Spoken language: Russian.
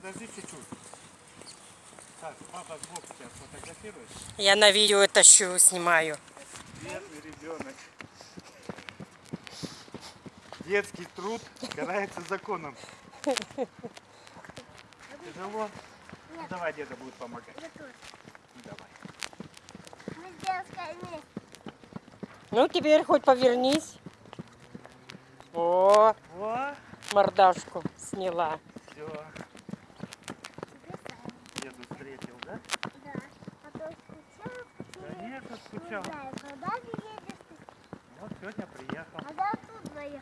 Подожди чуть-чуть. Так, папа сбоку тебя сфотографирует. Я на видео тащу, снимаю. Бедный ребенок. Детский труд карается законом. Тяжело? Ну, давай деда будет помогать. Ну, давай. Ну, теперь хоть повернись. О, О, мордашку сняла да? Да. А то скучал, почему? Да нет, скучал. Когда ты едешь? Вот сегодня приехал. А да, тут я.